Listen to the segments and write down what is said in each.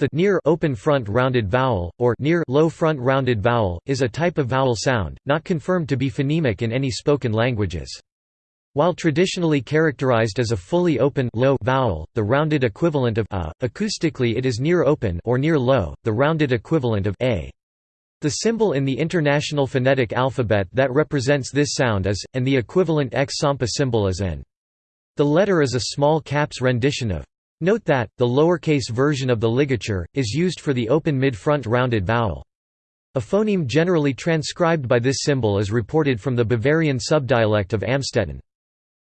The near open front rounded vowel, or near low front rounded vowel, is a type of vowel sound, not confirmed to be phonemic in any spoken languages. While traditionally characterized as a fully open low vowel, the rounded equivalent of a, acoustically it is near open or near low, the rounded equivalent of a. The symbol in the International Phonetic Alphabet that represents this sound is, and the equivalent X Sampa symbol is N. The letter is a small caps rendition of Note that, the lowercase version of the ligature, is used for the open mid-front rounded vowel. A phoneme generally transcribed by this symbol is reported from the Bavarian subdialect of Amstetten.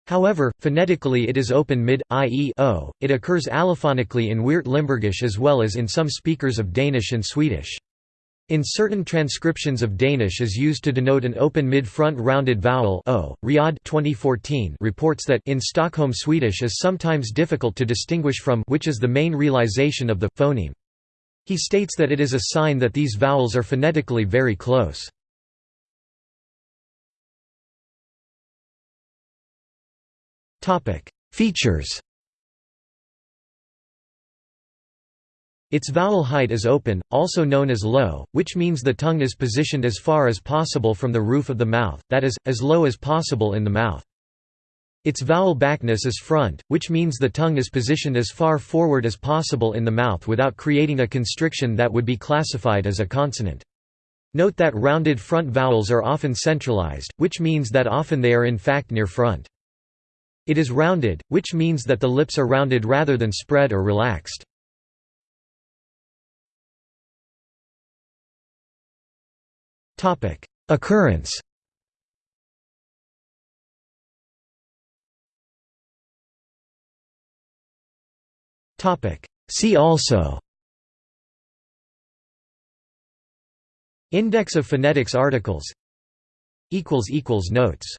However, phonetically it is open mid, i.e. It occurs allophonically in Weert Limburgish as well as in some speakers of Danish and Swedish. In certain transcriptions of Danish is used to denote an open mid-front rounded vowel o. Riad 2014 reports that in Stockholm Swedish is sometimes difficult to distinguish from which is the main realization of the phoneme. He states that it is a sign that these vowels are phonetically very close. Features Its vowel height is open, also known as low, which means the tongue is positioned as far as possible from the roof of the mouth, that is, as low as possible in the mouth. Its vowel backness is front, which means the tongue is positioned as far forward as possible in the mouth without creating a constriction that would be classified as a consonant. Note that rounded front vowels are often centralized, which means that often they are in fact near front. It is rounded, which means that the lips are rounded rather than spread or relaxed. Occurrence. See also. Index of phonetics articles. Notes